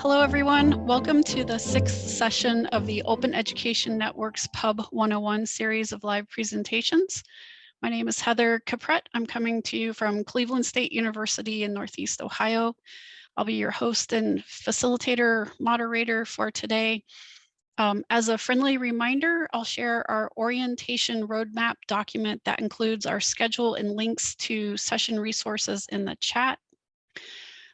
Hello, everyone. Welcome to the sixth session of the Open Education Network's Pub 101 series of live presentations. My name is Heather Caprette. I'm coming to you from Cleveland State University in Northeast Ohio. I'll be your host and facilitator moderator for today. Um, as a friendly reminder, I'll share our orientation roadmap document that includes our schedule and links to session resources in the chat.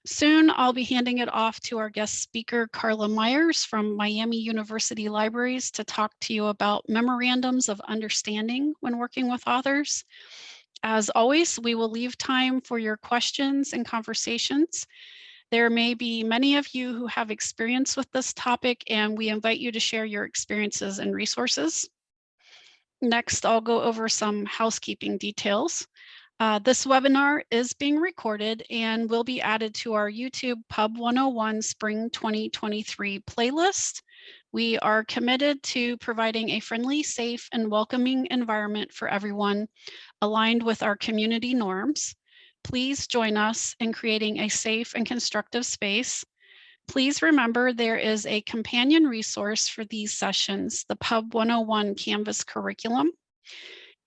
Soon I'll be handing it off to our guest speaker, Carla Myers from Miami University Libraries to talk to you about memorandums of understanding when working with authors. As always, we will leave time for your questions and conversations. There may be many of you who have experience with this topic and we invite you to share your experiences and resources. Next, I'll go over some housekeeping details. Uh, this webinar is being recorded and will be added to our YouTube Pub 101 Spring 2023 playlist. We are committed to providing a friendly, safe, and welcoming environment for everyone aligned with our community norms. Please join us in creating a safe and constructive space. Please remember there is a companion resource for these sessions, the Pub 101 Canvas curriculum.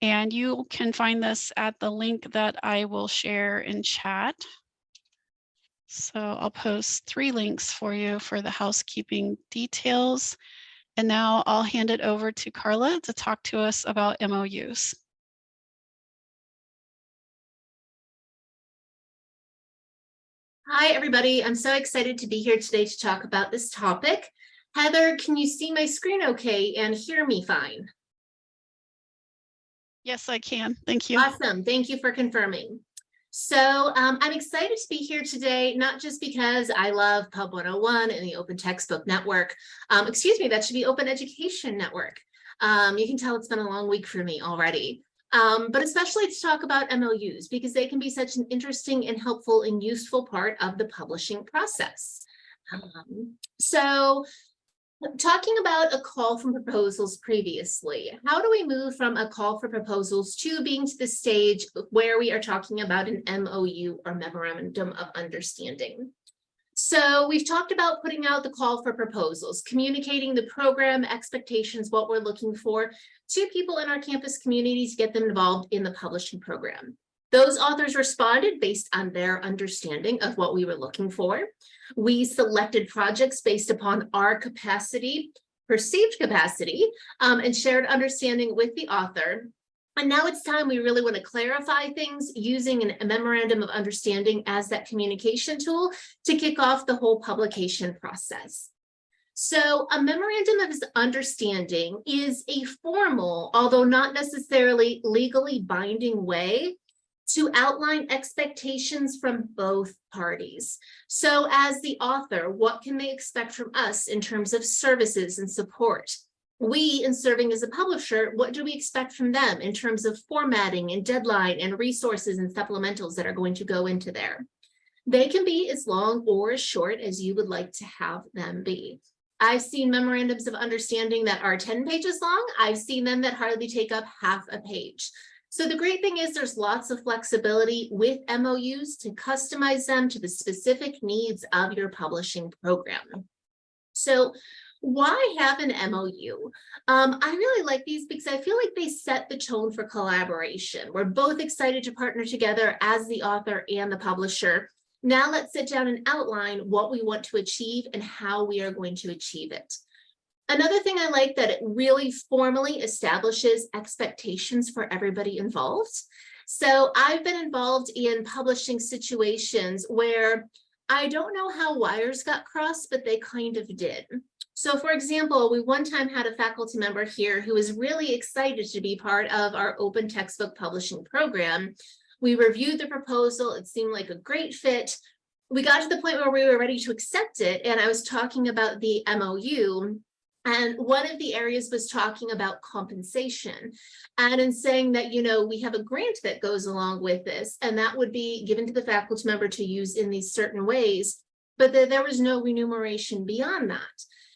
And you can find this at the link that I will share in chat. So I'll post three links for you for the housekeeping details. And now I'll hand it over to Carla to talk to us about MOUs. Hi, everybody. I'm so excited to be here today to talk about this topic. Heather, can you see my screen okay and hear me fine? Yes, I can. Thank you. Awesome. Thank you for confirming. So um, I'm excited to be here today, not just because I love Pub 101 and the Open Textbook Network. Um, excuse me, that should be Open Education Network. Um, you can tell it's been a long week for me already. Um, but especially to talk about MOUs because they can be such an interesting and helpful and useful part of the publishing process. Um, so Talking about a call for proposals previously, how do we move from a call for proposals to being to the stage where we are talking about an MOU or memorandum of understanding? So we've talked about putting out the call for proposals, communicating the program expectations, what we're looking for to people in our campus community to get them involved in the publishing program. Those authors responded based on their understanding of what we were looking for. We selected projects based upon our capacity, perceived capacity, um, and shared understanding with the author. And now it's time we really want to clarify things using an, a memorandum of understanding as that communication tool to kick off the whole publication process. So a memorandum of understanding is a formal, although not necessarily legally binding way to outline expectations from both parties. So as the author, what can they expect from us in terms of services and support? We, in serving as a publisher, what do we expect from them in terms of formatting and deadline and resources and supplementals that are going to go into there? They can be as long or as short as you would like to have them be. I've seen memorandums of understanding that are 10 pages long. I've seen them that hardly take up half a page. So the great thing is there's lots of flexibility with MOUs to customize them to the specific needs of your publishing program. So why have an MOU? Um, I really like these because I feel like they set the tone for collaboration. We're both excited to partner together as the author and the publisher. Now let's sit down and outline what we want to achieve and how we are going to achieve it. Another thing I like that it really formally establishes expectations for everybody involved. So I've been involved in publishing situations where I don't know how wires got crossed, but they kind of did. So for example, we one time had a faculty member here who was really excited to be part of our open textbook publishing program. We reviewed the proposal. It seemed like a great fit. We got to the point where we were ready to accept it. And I was talking about the MOU and one of the areas was talking about compensation and in saying that, you know, we have a grant that goes along with this, and that would be given to the faculty member to use in these certain ways, but that there was no remuneration beyond that.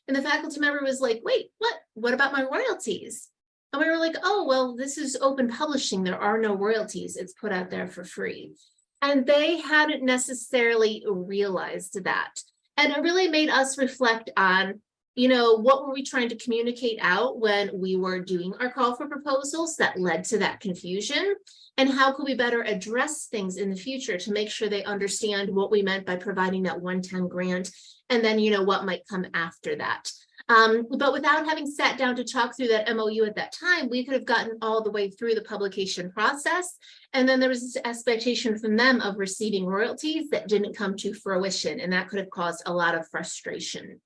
And the faculty member was like, wait, what? What about my royalties? And we were like, oh, well, this is open publishing. There are no royalties. It's put out there for free. And they hadn't necessarily realized that. And it really made us reflect on, you know, what were we trying to communicate out when we were doing our call for proposals that led to that confusion? And how could we better address things in the future to make sure they understand what we meant by providing that 110 grant and then, you know, what might come after that. Um, but without having sat down to talk through that MOU at that time, we could have gotten all the way through the publication process. And then there was this expectation from them of receiving royalties that didn't come to fruition, and that could have caused a lot of frustration.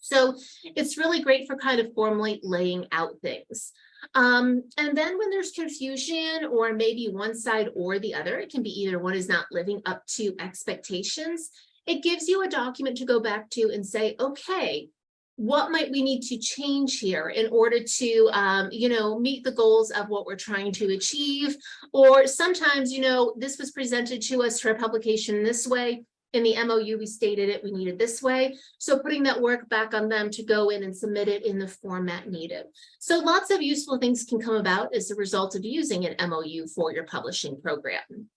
So it's really great for kind of formally laying out things. Um, and then when there's confusion or maybe one side or the other, it can be either one is not living up to expectations. It gives you a document to go back to and say, okay, what might we need to change here in order to, um, you know, meet the goals of what we're trying to achieve? Or sometimes, you know, this was presented to us for a publication this way. In the MOU, we stated it, we needed this way. So putting that work back on them to go in and submit it in the format needed. So lots of useful things can come about as a result of using an MOU for your publishing program.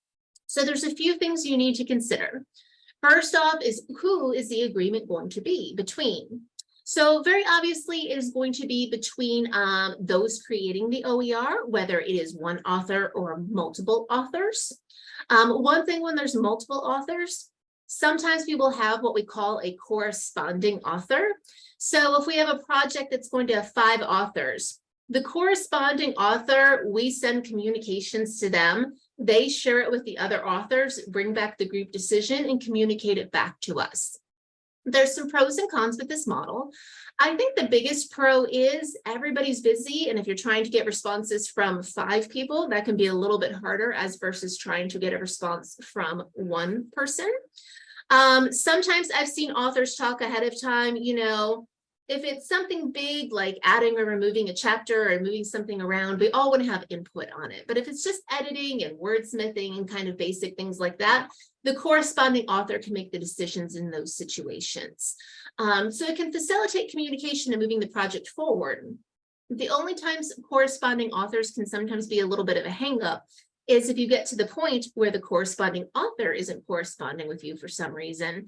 So there's a few things you need to consider. First off is who is the agreement going to be between? So very obviously it is going to be between um, those creating the OER, whether it is one author or multiple authors. Um, one thing when there's multiple authors, sometimes we will have what we call a corresponding author. So if we have a project that's going to have five authors, the corresponding author, we send communications to them. They share it with the other authors, bring back the group decision and communicate it back to us. There's some pros and cons with this model. I think the biggest pro is everybody's busy. And if you're trying to get responses from five people, that can be a little bit harder as versus trying to get a response from one person. Um, sometimes I've seen authors talk ahead of time, you know, if it's something big like adding or removing a chapter or moving something around, we all want to have input on it. But if it's just editing and wordsmithing and kind of basic things like that, the corresponding author can make the decisions in those situations. Um, so it can facilitate communication and moving the project forward. The only times corresponding authors can sometimes be a little bit of a hangup is if you get to the point where the corresponding author isn't corresponding with you for some reason,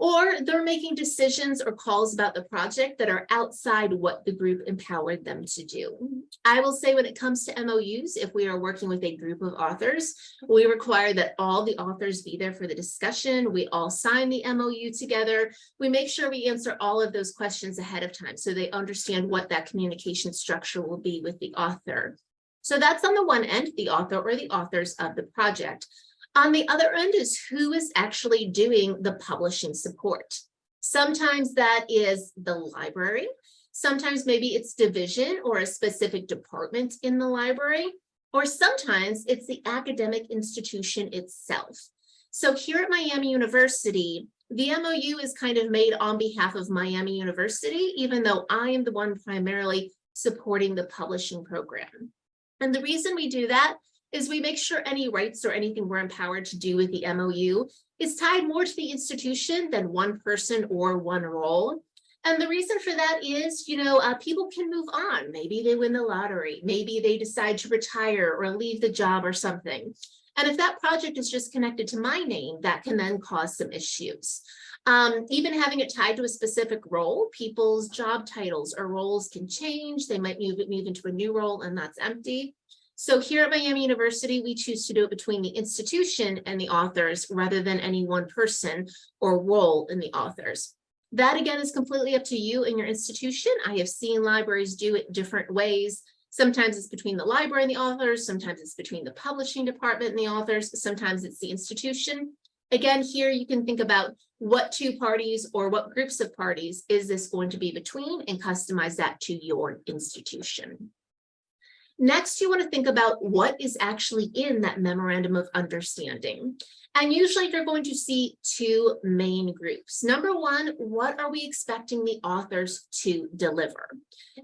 or they're making decisions or calls about the project that are outside what the group empowered them to do. I will say when it comes to MOUs, if we are working with a group of authors, we require that all the authors be there for the discussion. We all sign the MOU together. We make sure we answer all of those questions ahead of time so they understand what that communication structure will be with the author. So that's on the one end, the author or the authors of the project. On the other end is who is actually doing the publishing support. Sometimes that is the library. Sometimes maybe it's division or a specific department in the library, or sometimes it's the academic institution itself. So here at Miami University, the MOU is kind of made on behalf of Miami University, even though I am the one primarily supporting the publishing program. And the reason we do that is we make sure any rights or anything we're empowered to do with the MOU is tied more to the institution than one person or one role. And the reason for that is, you know, uh, people can move on. Maybe they win the lottery. Maybe they decide to retire or leave the job or something. And if that project is just connected to my name, that can then cause some issues. Um, even having it tied to a specific role, people's job titles or roles can change. They might move, move into a new role and that's empty. So here at Miami University, we choose to do it between the institution and the authors rather than any one person or role in the authors. That again is completely up to you and your institution. I have seen libraries do it different ways. Sometimes it's between the library and the authors, sometimes it's between the publishing department and the authors, sometimes it's the institution. Again, here you can think about what two parties or what groups of parties is this going to be between and customize that to your institution. Next, you want to think about what is actually in that memorandum of understanding. And usually you're going to see two main groups. Number one, what are we expecting the authors to deliver?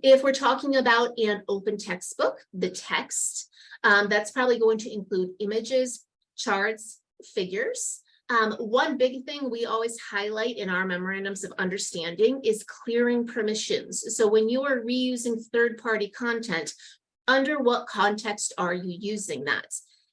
If we're talking about an open textbook, the text, um, that's probably going to include images, charts, figures. Um, one big thing we always highlight in our memorandums of understanding is clearing permissions. So when you are reusing third-party content, under what context are you using that?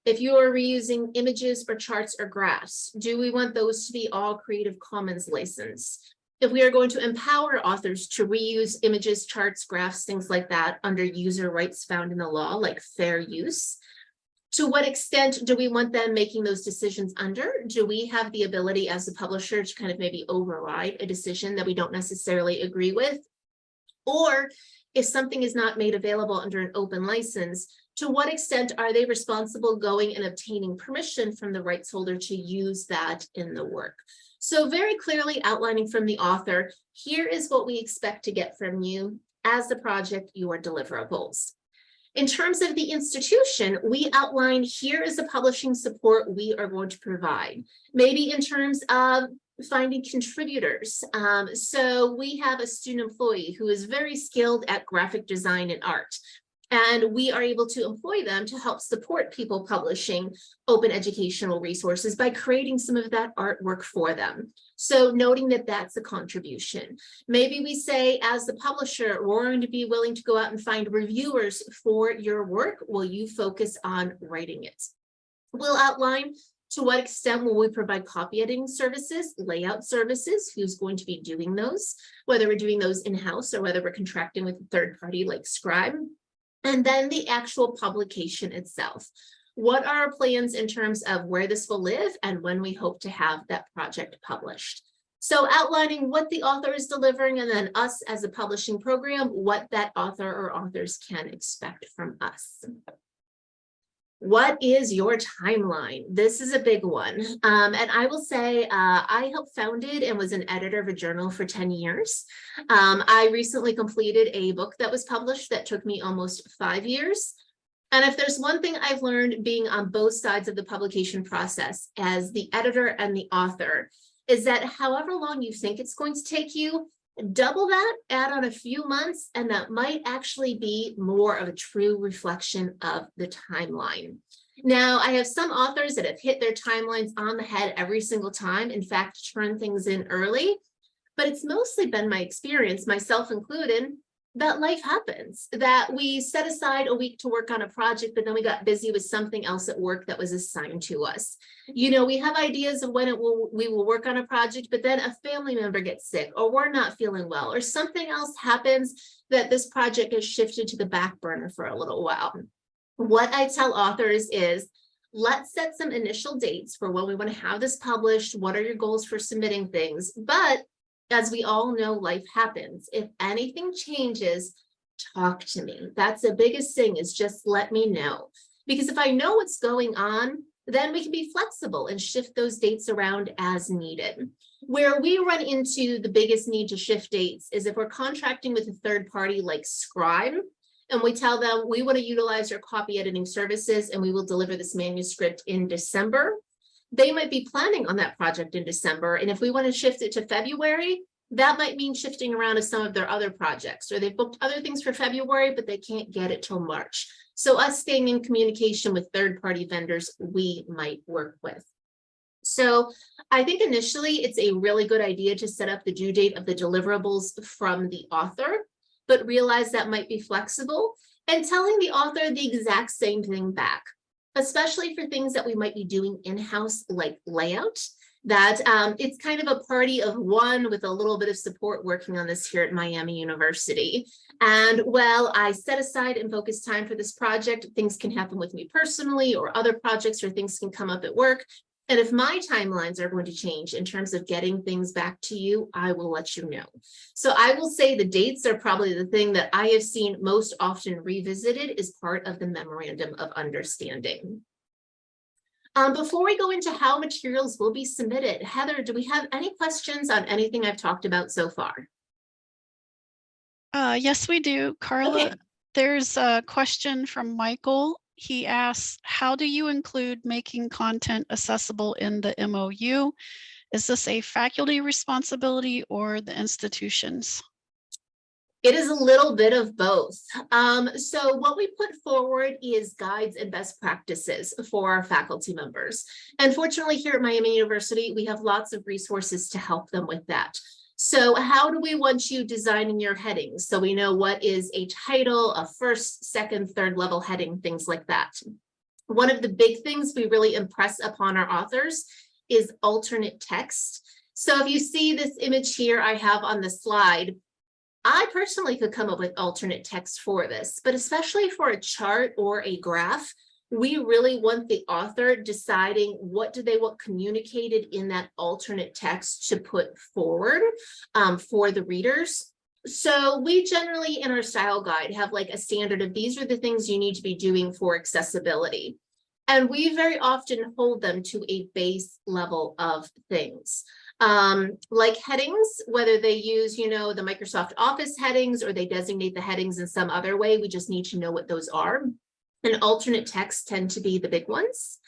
If you are reusing images or charts or graphs, do we want those to be all Creative Commons licensed? If we are going to empower authors to reuse images, charts, graphs, things like that under user rights found in the law, like fair use, to what extent do we want them making those decisions under? Do we have the ability as a publisher to kind of maybe override a decision that we don't necessarily agree with? Or if something is not made available under an open license, to what extent are they responsible going and obtaining permission from the rights holder to use that in the work? So very clearly outlining from the author, here is what we expect to get from you as the project, your deliverables. In terms of the institution, we outline here is the publishing support we are going to provide. Maybe in terms of finding contributors. Um, so we have a student employee who is very skilled at graphic design and art. And we are able to employ them to help support people publishing open educational resources by creating some of that artwork for them. So noting that that's a contribution. Maybe we say as the publisher, we're going to be willing to go out and find reviewers for your work. Will you focus on writing it? We'll outline to what extent will we provide copy editing services, layout services, who's going to be doing those, whether we're doing those in-house or whether we're contracting with a third party like Scribe. And then the actual publication itself. What are our plans in terms of where this will live and when we hope to have that project published? So outlining what the author is delivering and then us as a publishing program, what that author or authors can expect from us. What is your timeline? This is a big one. Um, and I will say uh, I helped founded and was an editor of a journal for 10 years. Um, I recently completed a book that was published that took me almost five years. And if there's one thing I've learned being on both sides of the publication process as the editor and the author is that however long you think it's going to take you, double that, add on a few months, and that might actually be more of a true reflection of the timeline. Now, I have some authors that have hit their timelines on the head every single time, in fact, turn things in early, but it's mostly been my experience, myself included, that life happens, that we set aside a week to work on a project, but then we got busy with something else at work that was assigned to us. You know, we have ideas of when it will we will work on a project, but then a family member gets sick or we're not feeling well or something else happens that this project is shifted to the back burner for a little while. What I tell authors is let's set some initial dates for when we want to have this published. What are your goals for submitting things? But as we all know, life happens. If anything changes, talk to me. That's the biggest thing is just let me know. Because if I know what's going on, then we can be flexible and shift those dates around as needed. Where we run into the biggest need to shift dates is if we're contracting with a third party like Scribe, and we tell them we want to utilize your copy editing services and we will deliver this manuscript in December they might be planning on that project in December. And if we want to shift it to February, that might mean shifting around to some of their other projects or they've booked other things for February, but they can't get it till March. So us staying in communication with third-party vendors we might work with. So I think initially it's a really good idea to set up the due date of the deliverables from the author, but realize that might be flexible and telling the author the exact same thing back especially for things that we might be doing in-house like layout that um, it's kind of a party of one with a little bit of support working on this here at Miami University. And while I set aside and focus time for this project, things can happen with me personally or other projects or things can come up at work. And if my timelines are going to change in terms of getting things back to you, I will let you know. So I will say the dates are probably the thing that I have seen most often revisited as part of the memorandum of understanding. Um, before we go into how materials will be submitted, Heather, do we have any questions on anything I've talked about so far? Uh, yes, we do. Carla, Okay. there's a question from Michael he asks, how do you include making content accessible in the MOU? Is this a faculty responsibility or the institutions? It is a little bit of both. Um, so what we put forward is guides and best practices for our faculty members. And fortunately here at Miami University, we have lots of resources to help them with that. So how do we want you designing your headings? So we know what is a title, a first, second, third level heading, things like that. One of the big things we really impress upon our authors is alternate text. So if you see this image here I have on the slide, I personally could come up with alternate text for this, but especially for a chart or a graph, we really want the author deciding what do they want communicated in that alternate text to put forward um, for the readers. So we generally in our style guide have like a standard of these are the things you need to be doing for accessibility. And we very often hold them to a base level of things. Um, like headings, whether they use, you know, the Microsoft Office headings or they designate the headings in some other way, we just need to know what those are. And alternate texts tend to be the big ones.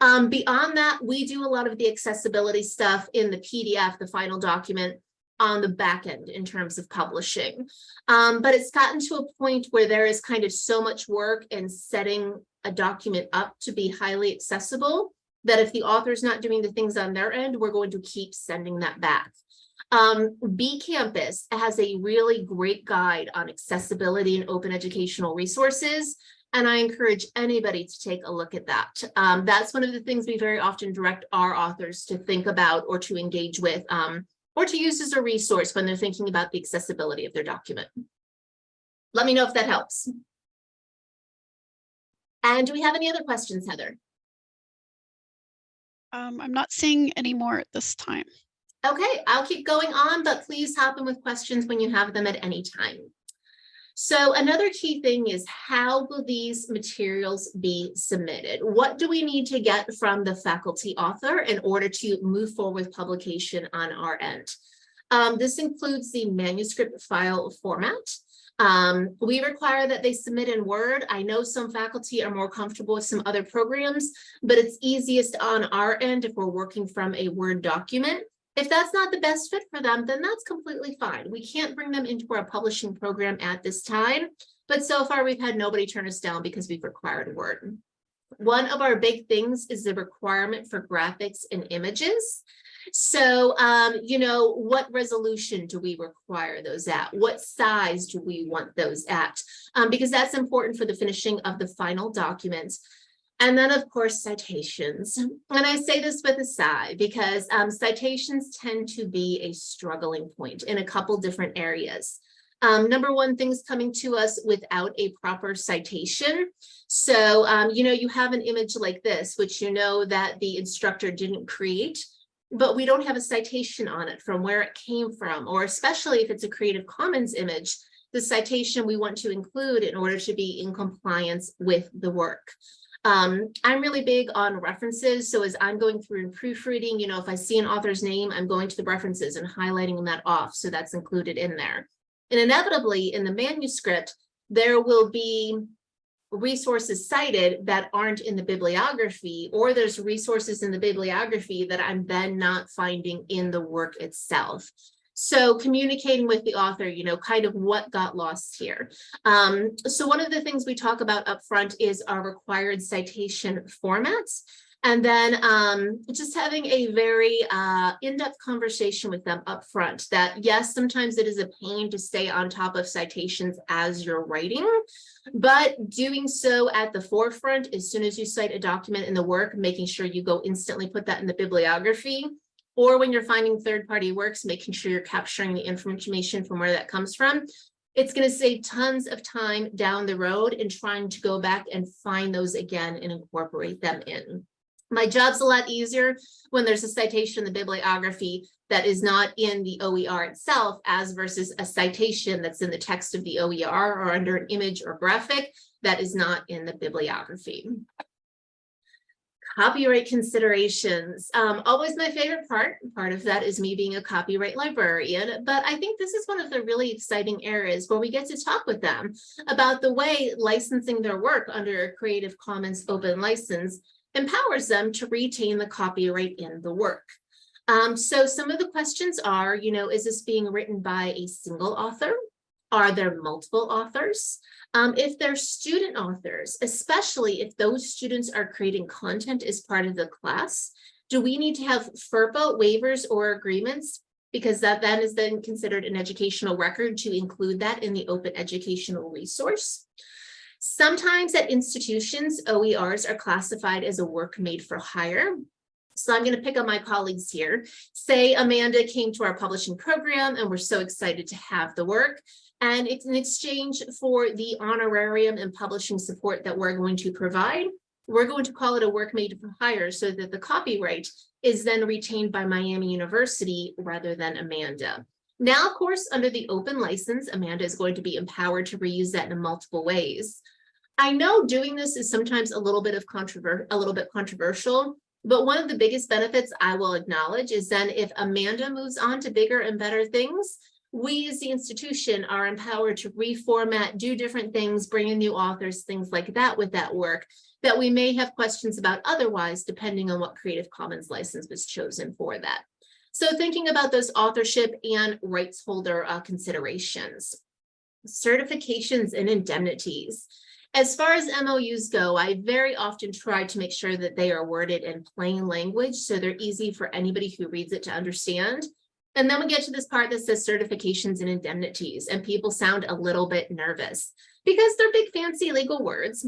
Um, beyond that, we do a lot of the accessibility stuff in the PDF, the final document on the back end in terms of publishing. Um, but it's gotten to a point where there is kind of so much work in setting a document up to be highly accessible that if the author's not doing the things on their end, we're going to keep sending that back. Um, BCcampus has a really great guide on accessibility and open educational resources. And I encourage anybody to take a look at that. Um, that's one of the things we very often direct our authors to think about or to engage with um, or to use as a resource when they're thinking about the accessibility of their document. Let me know if that helps. And do we have any other questions, Heather? Um, I'm not seeing any more at this time. Okay, I'll keep going on, but please hop in with questions when you have them at any time. So another key thing is how will these materials be submitted? What do we need to get from the faculty author in order to move forward with publication on our end? Um, this includes the manuscript file format. Um, we require that they submit in Word. I know some faculty are more comfortable with some other programs, but it's easiest on our end if we're working from a Word document. If that's not the best fit for them, then that's completely fine. We can't bring them into our publishing program at this time, but so far we've had nobody turn us down because we've required Word. One of our big things is the requirement for graphics and images. So, um, you know, what resolution do we require those at? What size do we want those at? Um, because that's important for the finishing of the final document. And then, of course, citations. And I say this with a sigh because um, citations tend to be a struggling point in a couple different areas. Um, number one, things coming to us without a proper citation. So, um, you know, you have an image like this, which you know that the instructor didn't create but we don't have a citation on it from where it came from, or especially if it's a Creative Commons image, the citation we want to include in order to be in compliance with the work. Um, I'm really big on references. So as I'm going through and proofreading, you know, if I see an author's name, I'm going to the references and highlighting that off. So that's included in there. And inevitably in the manuscript, there will be resources cited that aren't in the bibliography, or there's resources in the bibliography that I'm then not finding in the work itself. So communicating with the author, you know, kind of what got lost here. Um, so one of the things we talk about up front is our required citation formats. And then um, just having a very uh, in-depth conversation with them up front that yes, sometimes it is a pain to stay on top of citations as you're writing, but doing so at the forefront as soon as you cite a document in the work, making sure you go instantly put that in the bibliography, or when you're finding third-party works, making sure you're capturing the information from where that comes from, it's going to save tons of time down the road in trying to go back and find those again and incorporate them in. My job's a lot easier when there's a citation in the bibliography that is not in the OER itself as versus a citation that's in the text of the OER or under an image or graphic that is not in the bibliography. Copyright considerations, um, always my favorite part. Part of that is me being a copyright librarian, but I think this is one of the really exciting areas where we get to talk with them about the way licensing their work under a Creative Commons open license empowers them to retain the copyright in the work. Um, so some of the questions are, you know, is this being written by a single author? Are there multiple authors? Um, if they're student authors, especially if those students are creating content as part of the class, do we need to have FERPA waivers or agreements? Because that then is then considered an educational record to include that in the open educational resource. Sometimes at institutions, OERs are classified as a work made for hire. So I'm going to pick on my colleagues here. Say Amanda came to our publishing program and we're so excited to have the work. And it's in exchange for the honorarium and publishing support that we're going to provide. We're going to call it a work made for hire so that the copyright is then retained by Miami University rather than Amanda. Now, of course, under the open license, Amanda is going to be empowered to reuse that in multiple ways. I know doing this is sometimes a little bit of controver a little bit controversial, but one of the biggest benefits I will acknowledge is then if Amanda moves on to bigger and better things, we as the institution are empowered to reformat, do different things, bring in new authors, things like that with that work that we may have questions about otherwise, depending on what Creative Commons license was chosen for that. So thinking about those authorship and rights holder uh, considerations. Certifications and indemnities. As far as MOUs go, I very often try to make sure that they are worded in plain language so they're easy for anybody who reads it to understand. And then we get to this part that says certifications and indemnities, and people sound a little bit nervous because they're big fancy legal words.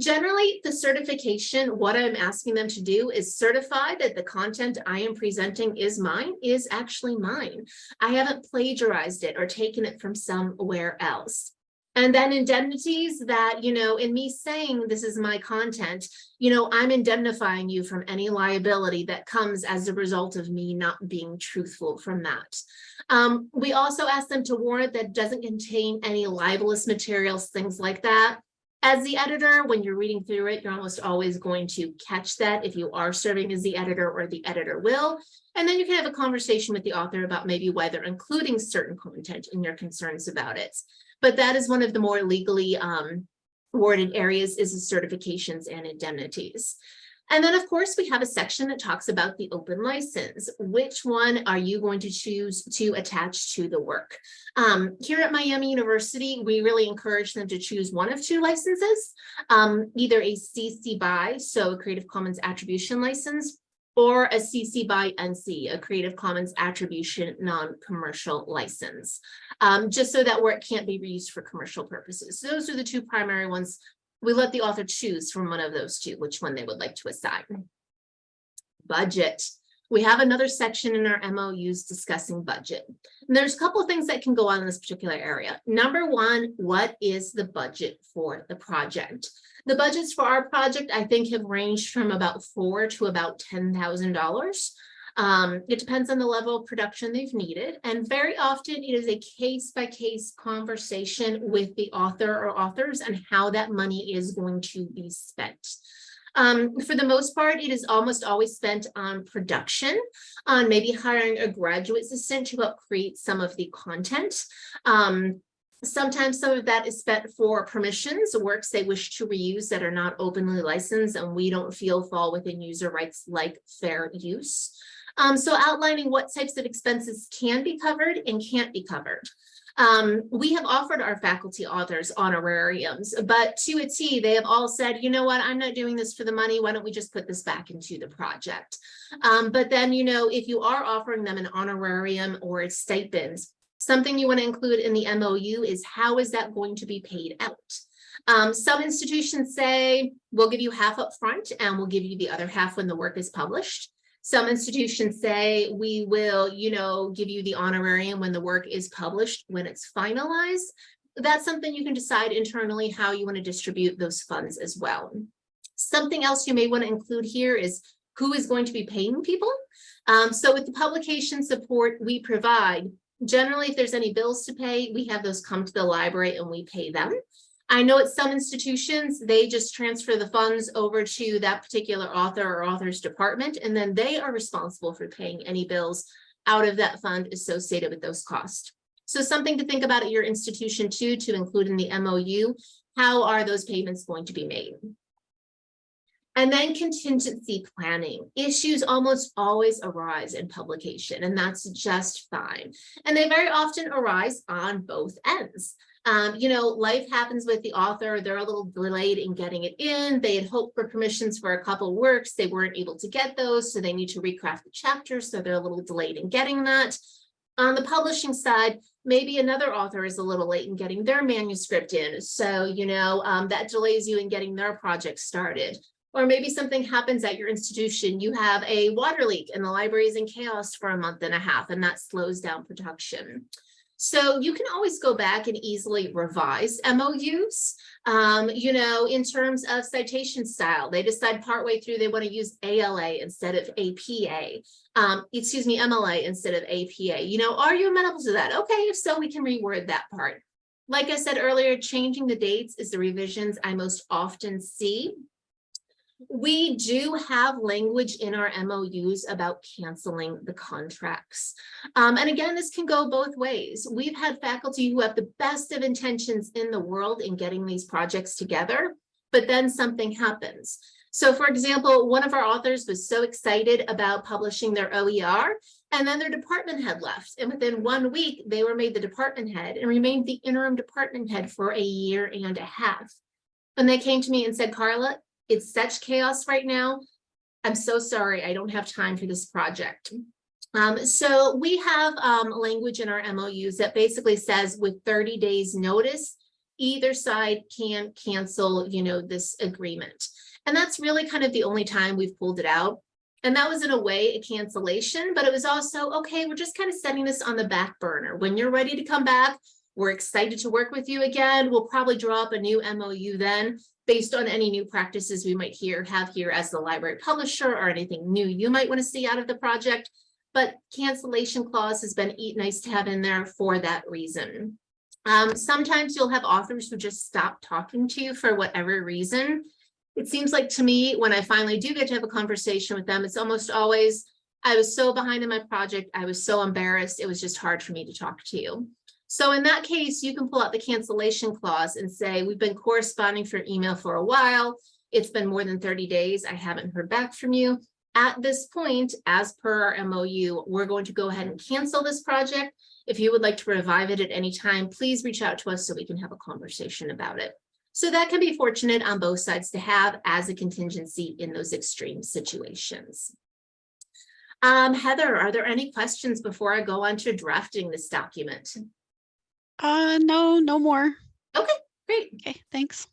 Generally, the certification, what I'm asking them to do is certify that the content I am presenting is mine, is actually mine. I haven't plagiarized it or taken it from somewhere else. And then indemnities that, you know, in me saying this is my content, you know, I'm indemnifying you from any liability that comes as a result of me not being truthful from that. Um, we also ask them to warrant that doesn't contain any libelous materials, things like that. As the editor, when you're reading through it, you're almost always going to catch that if you are serving as the editor or the editor will. And then you can have a conversation with the author about maybe whether including certain content and your concerns about it. But that is one of the more legally um, worded areas is the certifications and indemnities. And then, of course, we have a section that talks about the open license. Which one are you going to choose to attach to the work? Um, here at Miami University, we really encourage them to choose one of two licenses, um, either a CC BY, so a Creative Commons Attribution License, or a CC by NC, a Creative Commons Attribution Non-Commercial License, um, just so that work can't be reused for commercial purposes. So those are the two primary ones we let the author choose from one of those two, which one they would like to assign. Budget. We have another section in our MOUs discussing budget. And there's a couple of things that can go on in this particular area. Number one, what is the budget for the project? The budgets for our project, I think, have ranged from about four to about $10,000. Um, it depends on the level of production they've needed. And very often it is a case by case conversation with the author or authors and how that money is going to be spent. Um, for the most part, it is almost always spent on production, on maybe hiring a graduate assistant to help create some of the content. Um, Sometimes some of that is spent for permissions, works they wish to reuse that are not openly licensed and we don't feel fall within user rights like fair use. Um, so outlining what types of expenses can be covered and can't be covered. Um, we have offered our faculty authors honorariums, but to a T, they have all said, you know what, I'm not doing this for the money. Why don't we just put this back into the project? Um, but then, you know, if you are offering them an honorarium or a stipend, something you want to include in the MOU is how is that going to be paid out? Um, some institutions say, we'll give you half up front and we'll give you the other half when the work is published. Some institutions say we will, you know, give you the honorarium when the work is published, when it's finalized. That's something you can decide internally how you want to distribute those funds as well. Something else you may want to include here is who is going to be paying people. Um, so with the publication support we provide, generally if there's any bills to pay, we have those come to the library and we pay them. I know at some institutions, they just transfer the funds over to that particular author or author's department, and then they are responsible for paying any bills out of that fund associated with those costs. So something to think about at your institution too, to include in the MOU, how are those payments going to be made? And then contingency planning. Issues almost always arise in publication, and that's just fine. And they very often arise on both ends. Um, you know, life happens with the author. They're a little delayed in getting it in. They had hoped for permissions for a couple works. They weren't able to get those, so they need to recraft the chapter. So they're a little delayed in getting that. On the publishing side, maybe another author is a little late in getting their manuscript in. So, you know, um, that delays you in getting their project started. Or maybe something happens at your institution. You have a water leak and the library is in chaos for a month and a half, and that slows down production. So you can always go back and easily revise MOUs. Um, you know, in terms of citation style, they decide partway through they want to use ALA instead of APA. Um, excuse me, MLA instead of APA. You know, are you amenable to that? Okay, if so, we can reword that part. Like I said earlier, changing the dates is the revisions I most often see. We do have language in our MOUs about canceling the contracts. Um, and again, this can go both ways. We've had faculty who have the best of intentions in the world in getting these projects together, but then something happens. So for example, one of our authors was so excited about publishing their OER and then their department head left. And within one week, they were made the department head and remained the interim department head for a year and a half. And they came to me and said, Carla, it's such chaos right now. I'm so sorry, I don't have time for this project. Um, so we have um, language in our MOUs that basically says with 30 days notice, either side can cancel, you know, this agreement. And that's really kind of the only time we've pulled it out. And that was in a way a cancellation, but it was also, okay, we're just kind of setting this on the back burner. When you're ready to come back, we're excited to work with you again. We'll probably draw up a new MOU then based on any new practices we might hear have here as the library publisher or anything new you might want to see out of the project. But cancellation clause has been nice to have in there for that reason. Um, sometimes you'll have authors who just stop talking to you for whatever reason. It seems like to me, when I finally do get to have a conversation with them, it's almost always, I was so behind in my project, I was so embarrassed, it was just hard for me to talk to you. So in that case, you can pull out the cancellation clause and say, we've been corresponding for email for a while. It's been more than 30 days. I haven't heard back from you. At this point, as per our MOU, we're going to go ahead and cancel this project. If you would like to revive it at any time, please reach out to us so we can have a conversation about it. So that can be fortunate on both sides to have as a contingency in those extreme situations. Um, Heather, are there any questions before I go on to drafting this document? Uh, no, no more. Okay, great. Okay, thanks.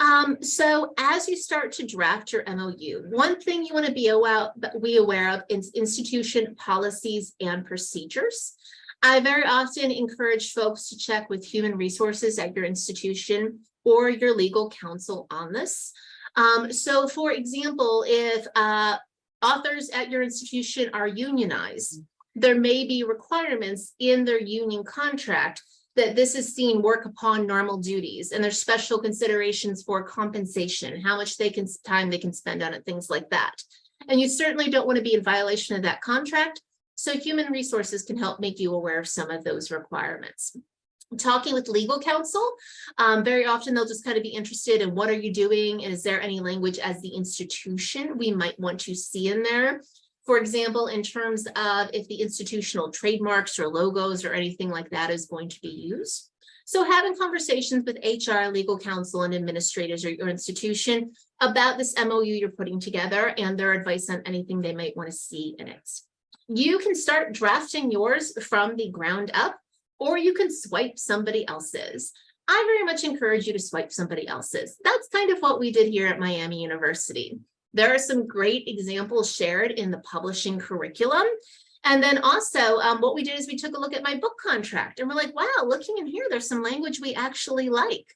Um, so as you start to draft your MOU, one thing you want to be aware, be aware of is institution policies and procedures. I very often encourage folks to check with human resources at your institution or your legal counsel on this. Um, so for example, if uh, authors at your institution are unionized, there may be requirements in their union contract that this is seen work upon normal duties and there's special considerations for compensation, how much they can time they can spend on it, things like that. And you certainly don't want to be in violation of that contract. So human resources can help make you aware of some of those requirements. Talking with legal counsel, um, very often they'll just kind of be interested in what are you doing is there any language as the institution we might want to see in there for example, in terms of if the institutional trademarks or logos or anything like that is going to be used. So having conversations with HR, legal counsel, and administrators or your institution about this MOU you're putting together and their advice on anything they might want to see in it. You can start drafting yours from the ground up, or you can swipe somebody else's. I very much encourage you to swipe somebody else's. That's kind of what we did here at Miami University. There are some great examples shared in the publishing curriculum. And then also um, what we did is we took a look at my book contract and we're like, wow, looking in here, there's some language we actually like.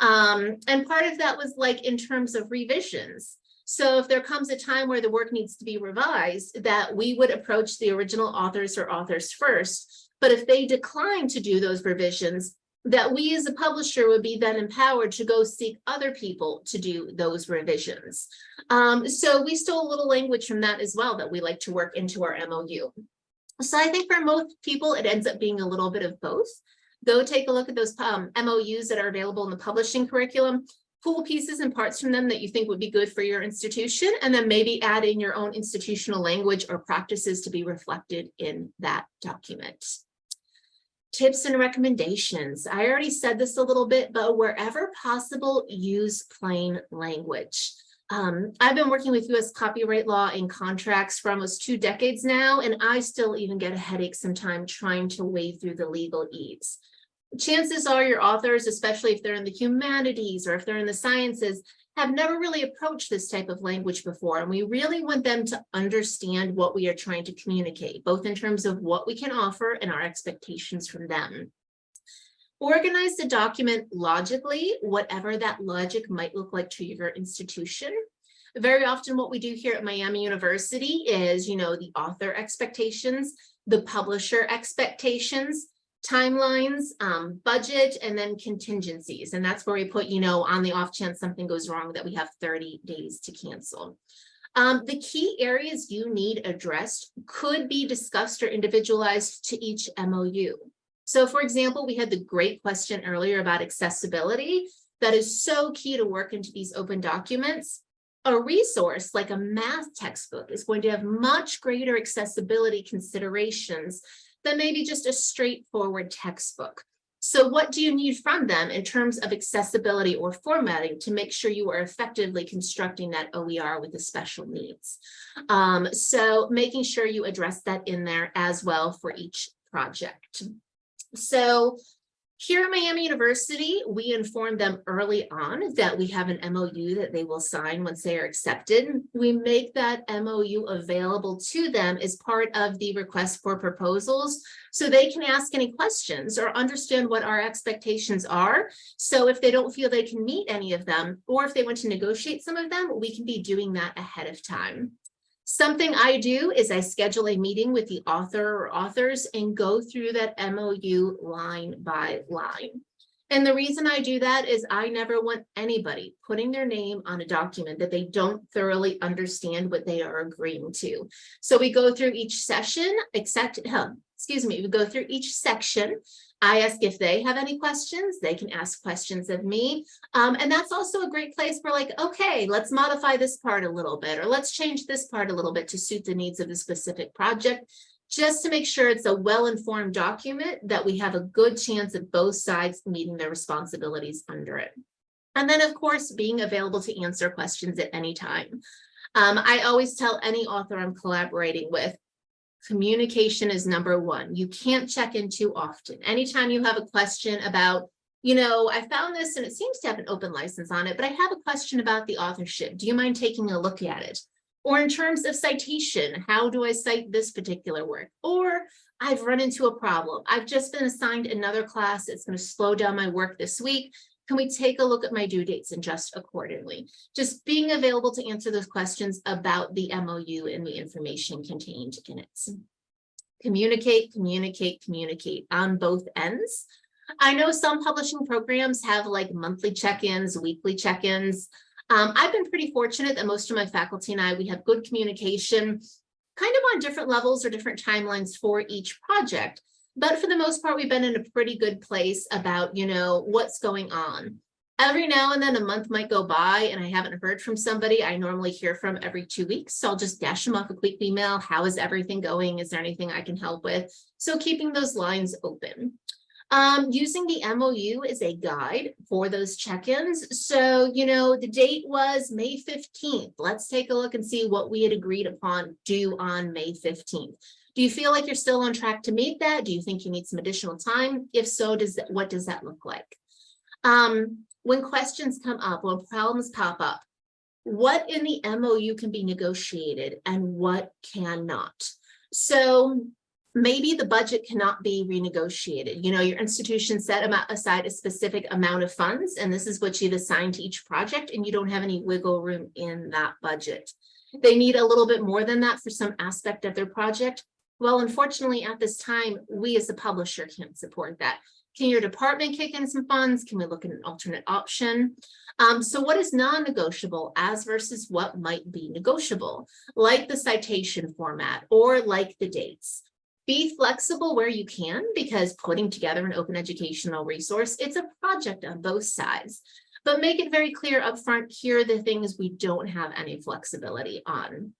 Um, and part of that was like in terms of revisions. So if there comes a time where the work needs to be revised, that we would approach the original authors or authors first. But if they decline to do those revisions, that we as a publisher would be then empowered to go seek other people to do those revisions. Um, so we stole a little language from that as well that we like to work into our MOU. So I think for most people, it ends up being a little bit of both. Go take a look at those um, MOUs that are available in the publishing curriculum, pull pieces and parts from them that you think would be good for your institution, and then maybe add in your own institutional language or practices to be reflected in that document tips and recommendations. I already said this a little bit, but wherever possible, use plain language. Um, I've been working with US copyright law and contracts for almost two decades now, and I still even get a headache sometimes trying to wade through the legalese. Chances are your authors, especially if they're in the humanities or if they're in the sciences, have never really approached this type of language before. And we really want them to understand what we are trying to communicate, both in terms of what we can offer and our expectations from them. Organize the document logically, whatever that logic might look like to your institution. Very often what we do here at Miami University is, you know, the author expectations, the publisher expectations, timelines, um, budget, and then contingencies. And that's where we put, you know, on the off chance something goes wrong that we have 30 days to cancel. Um, the key areas you need addressed could be discussed or individualized to each MOU. So for example, we had the great question earlier about accessibility that is so key to work into these open documents. A resource like a math textbook is going to have much greater accessibility considerations than maybe just a straightforward textbook. So what do you need from them in terms of accessibility or formatting to make sure you are effectively constructing that OER with the special needs? Um, so making sure you address that in there as well for each project. So here at Miami University, we inform them early on that we have an MOU that they will sign once they are accepted. We make that MOU available to them as part of the request for proposals so they can ask any questions or understand what our expectations are. So if they don't feel they can meet any of them, or if they want to negotiate some of them, we can be doing that ahead of time. Something I do is I schedule a meeting with the author or authors and go through that MOU line by line. And the reason I do that is I never want anybody putting their name on a document that they don't thoroughly understand what they are agreeing to. So we go through each session, except, um, excuse me, we go through each section I ask if they have any questions, they can ask questions of me. Um, and that's also a great place for like, okay, let's modify this part a little bit, or let's change this part a little bit to suit the needs of the specific project, just to make sure it's a well-informed document that we have a good chance of both sides meeting their responsibilities under it. And then of course, being available to answer questions at any time. Um, I always tell any author I'm collaborating with, communication is number one. You can't check in too often. Anytime you have a question about, you know, I found this and it seems to have an open license on it, but I have a question about the authorship. Do you mind taking a look at it? Or in terms of citation, how do I cite this particular work? Or I've run into a problem. I've just been assigned another class. It's going to slow down my work this week. Can we take a look at my due dates and just accordingly? Just being available to answer those questions about the MOU and the information contained in it. Communicate, communicate, communicate on both ends. I know some publishing programs have like monthly check-ins, weekly check-ins. Um, I've been pretty fortunate that most of my faculty and I, we have good communication kind of on different levels or different timelines for each project. But for the most part, we've been in a pretty good place about, you know, what's going on. Every now and then a month might go by and I haven't heard from somebody I normally hear from every two weeks. So I'll just dash them off a quick email. How is everything going? Is there anything I can help with? So keeping those lines open. Um, using the MOU as a guide for those check-ins. So, you know, the date was May 15th. Let's take a look and see what we had agreed upon due on May 15th. Do you feel like you're still on track to meet that? Do you think you need some additional time? If so, does that, what does that look like? Um, when questions come up, when problems pop up, what in the MOU can be negotiated and what cannot? So maybe the budget cannot be renegotiated. You know, your institution set aside a specific amount of funds, and this is what you've assigned to each project, and you don't have any wiggle room in that budget. They need a little bit more than that for some aspect of their project. Well, unfortunately, at this time, we as a publisher can't support that. Can your department kick in some funds? Can we look at an alternate option? Um, so what is non-negotiable as versus what might be negotiable, like the citation format or like the dates? Be flexible where you can because putting together an open educational resource, it's a project on both sides. But make it very clear upfront, here are the things we don't have any flexibility on.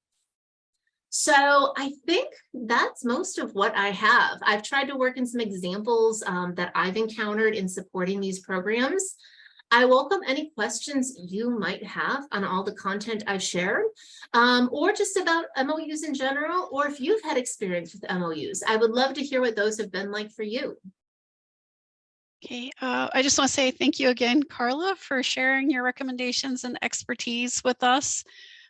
So I think that's most of what I have. I've tried to work in some examples um, that I've encountered in supporting these programs. I welcome any questions you might have on all the content I've shared, um, or just about MOUs in general, or if you've had experience with MOUs. I would love to hear what those have been like for you. Okay, uh, I just want to say thank you again, Carla, for sharing your recommendations and expertise with us.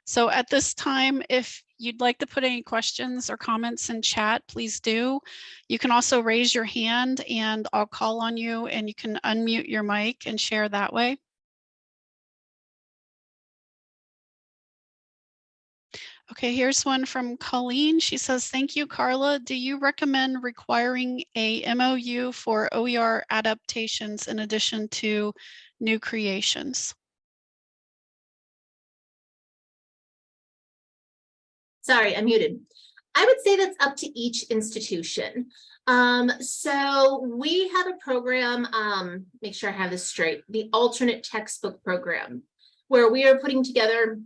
So at this time, if you'd like to put any questions or comments in chat, please do. You can also raise your hand and I'll call on you and you can unmute your mic and share that way. Okay, here's one from Colleen. She says, thank you, Carla. Do you recommend requiring a MOU for OER adaptations in addition to new creations? Sorry, I'm muted. I would say that's up to each institution. Um, so we have a program, um, make sure I have this straight, the alternate textbook program, where we are putting together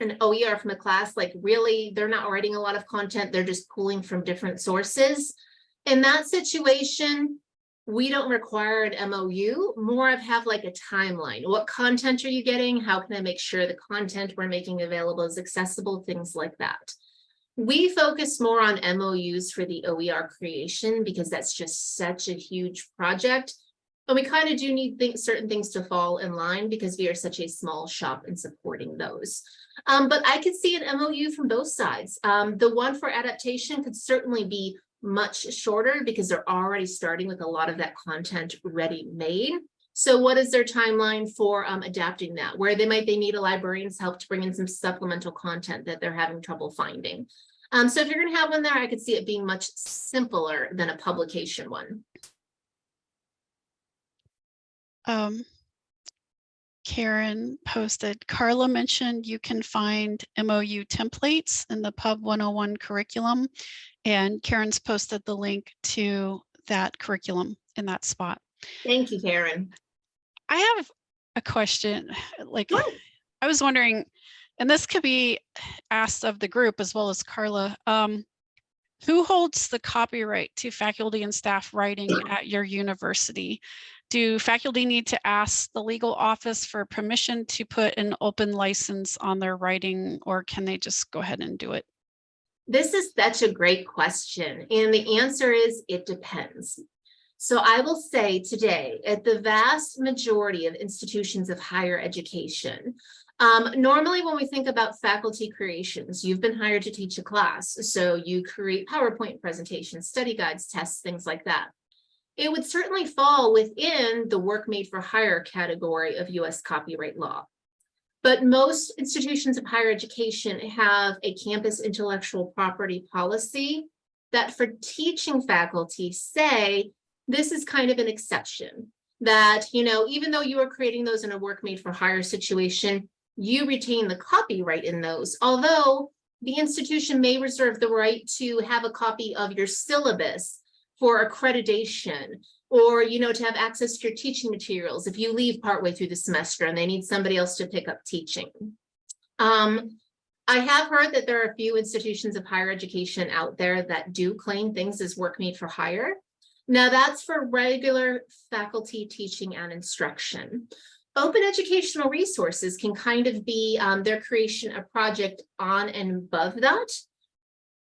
an OER from a class, like really, they're not writing a lot of content, they're just pulling from different sources. In that situation, we don't require an MOU, more of have like a timeline. What content are you getting? How can I make sure the content we're making available is accessible? Things like that. We focus more on MOUs for the OER creation because that's just such a huge project. And we kind of do need things, certain things to fall in line because we are such a small shop in supporting those. Um, but I could see an MOU from both sides. Um, the one for adaptation could certainly be much shorter because they're already starting with a lot of that content ready made. So what is their timeline for um, adapting that? Where they might they need a librarian's help to bring in some supplemental content that they're having trouble finding. Um, so if you're going to have one there, I could see it being much simpler than a publication one. Um, Karen posted, Carla mentioned you can find MOU templates in the Pub 101 curriculum, and Karen's posted the link to that curriculum in that spot. Thank you, Karen. I have a question, like, Sure. I was wondering, and this could be asked of the group as well as Carla, um, who holds the copyright to faculty and staff writing at your university? Do faculty need to ask the legal office for permission to put an open license on their writing or can they just go ahead and do it? This is such a great question. And the answer is it depends. So I will say today, at the vast majority of institutions of higher education, um, normally when we think about faculty creations, you've been hired to teach a class. So you create PowerPoint presentations, study guides, tests, things like that. It would certainly fall within the work made for hire category of US copyright law. But most institutions of higher education have a campus intellectual property policy that for teaching faculty say, this is kind of an exception that, you know, even though you are creating those in a work made for hire situation, you retain the copyright in those, although the institution may reserve the right to have a copy of your syllabus for accreditation or, you know, to have access to your teaching materials if you leave partway through the semester and they need somebody else to pick up teaching. Um, I have heard that there are a few institutions of higher education out there that do claim things as work made for hire. Now that's for regular faculty teaching and instruction. Open educational resources can kind of be um, their creation of project on and above that.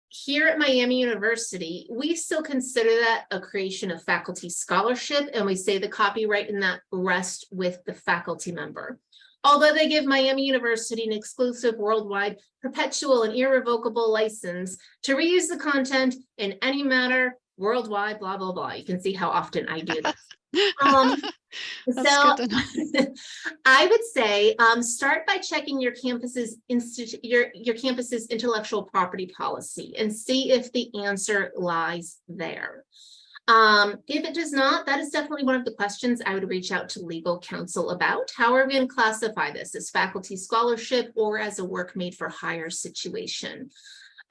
Here at Miami University, we still consider that a creation of faculty scholarship, and we say the copyright in that rests with the faculty member. Although they give Miami University an exclusive worldwide perpetual and irrevocable license to reuse the content in any manner worldwide, blah, blah, blah. You can see how often I do this. Um, so good to know. I would say um, start by checking your campus's institute your your campus's intellectual property policy and see if the answer lies there. Um, if it does not, that is definitely one of the questions I would reach out to legal counsel about. How are we going to classify this as faculty scholarship or as a work made for hire situation?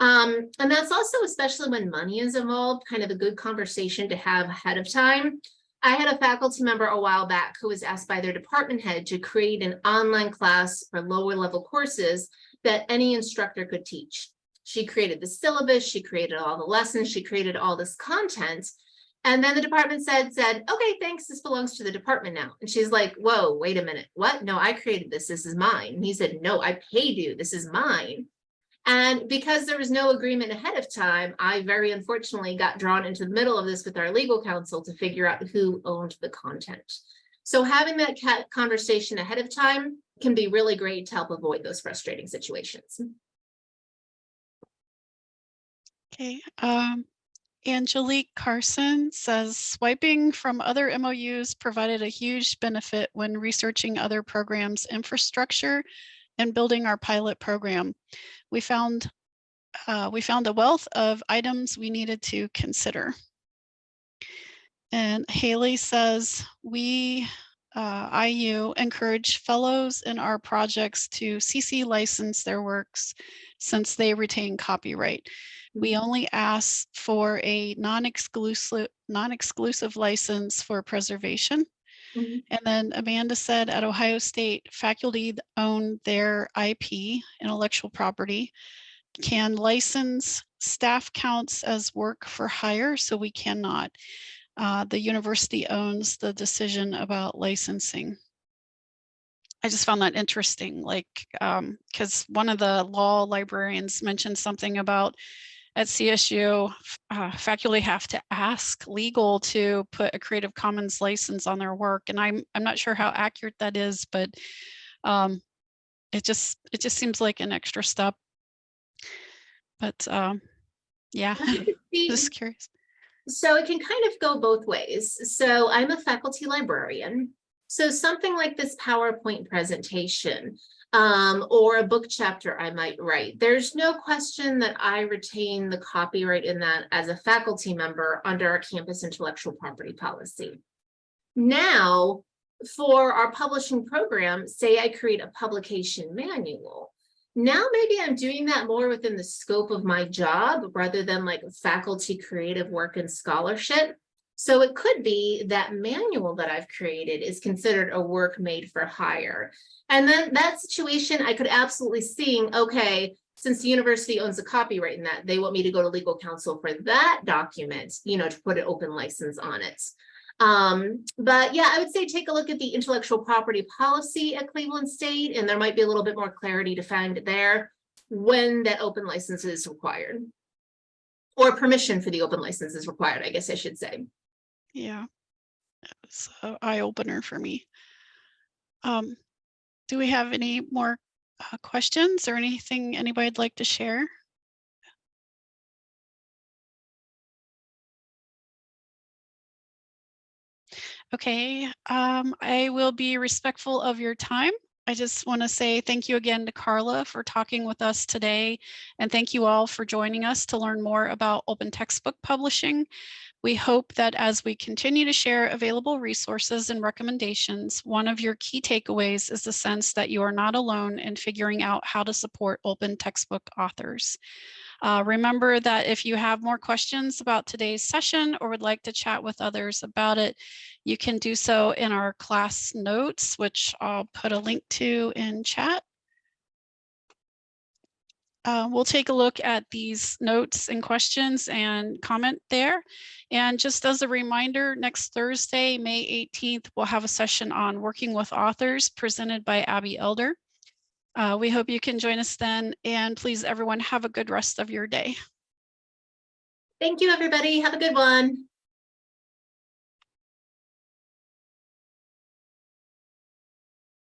Um, and that's also especially when money is involved, kind of a good conversation to have ahead of time. I had a faculty member a while back who was asked by their department head to create an online class for lower level courses that any instructor could teach. She created the syllabus, she created all the lessons, she created all this content. And then the department said, said, okay, thanks, this belongs to the department now. And she's like, whoa, wait a minute, what? No, I created this, this is mine. And he said, no, I paid you, this is mine. And because there was no agreement ahead of time, I very unfortunately got drawn into the middle of this with our legal counsel to figure out who owned the content. So having that conversation ahead of time can be really great to help avoid those frustrating situations. Okay, um, Angelique Carson says swiping from other MOUs provided a huge benefit when researching other programs infrastructure and building our pilot program. We found uh, we found a wealth of items we needed to consider. And Haley says we uh, IU encourage fellows in our projects to CC license their works since they retain copyright. We only ask for a non-exclusive non-exclusive license for preservation. Mhm. And then Amanda said at Ohio State, faculty own their IP, intellectual property, can license staff counts as work for hire, so we cannot. Uh, the university owns the decision about licensing. I just found that interesting, like, um, because one of the law librarians mentioned something about at CSU, uh, faculty have to ask legal to put a Creative Commons license on their work, and I'm I'm not sure how accurate that is, but um, it just it just seems like an extra step. But um, yeah, just curious. So it can kind of go both ways. So I'm a faculty librarian. So something like this PowerPoint presentation um, or a book chapter I might write, there's no question that I retain the copyright in that as a faculty member under our campus intellectual property policy. Now, for our publishing program, say I create a publication manual. Now maybe I'm doing that more within the scope of my job rather than like faculty creative work and scholarship. So it could be that manual that I've created is considered a work made for hire. And then that situation, I could absolutely see, okay, since the university owns the copyright in that, they want me to go to legal counsel for that document, you know, to put an open license on it. Um, but yeah, I would say take a look at the intellectual property policy at Cleveland State, and there might be a little bit more clarity to find there when that open license is required. Or permission for the open license is required, I guess I should say. Yeah, it's an eye opener for me. Um, do we have any more uh, questions or anything anybody'd like to share? Okay, um, I will be respectful of your time. I just want to say thank you again to Carla for talking with us today. And thank you all for joining us to learn more about open textbook publishing. We hope that as we continue to share available resources and recommendations, one of your key takeaways is the sense that you are not alone in figuring out how to support open textbook authors. Uh, remember that if you have more questions about today's session or would like to chat with others about it, you can do so in our class notes, which I'll put a link to in chat. Uh, we'll take a look at these notes and questions and comment there. And just as a reminder, next Thursday, May 18th, we'll have a session on working with authors presented by Abbey Elder. Uh, we hope you can join us then. And please, everyone, have a good rest of your day. Thank you, everybody. Have a good one.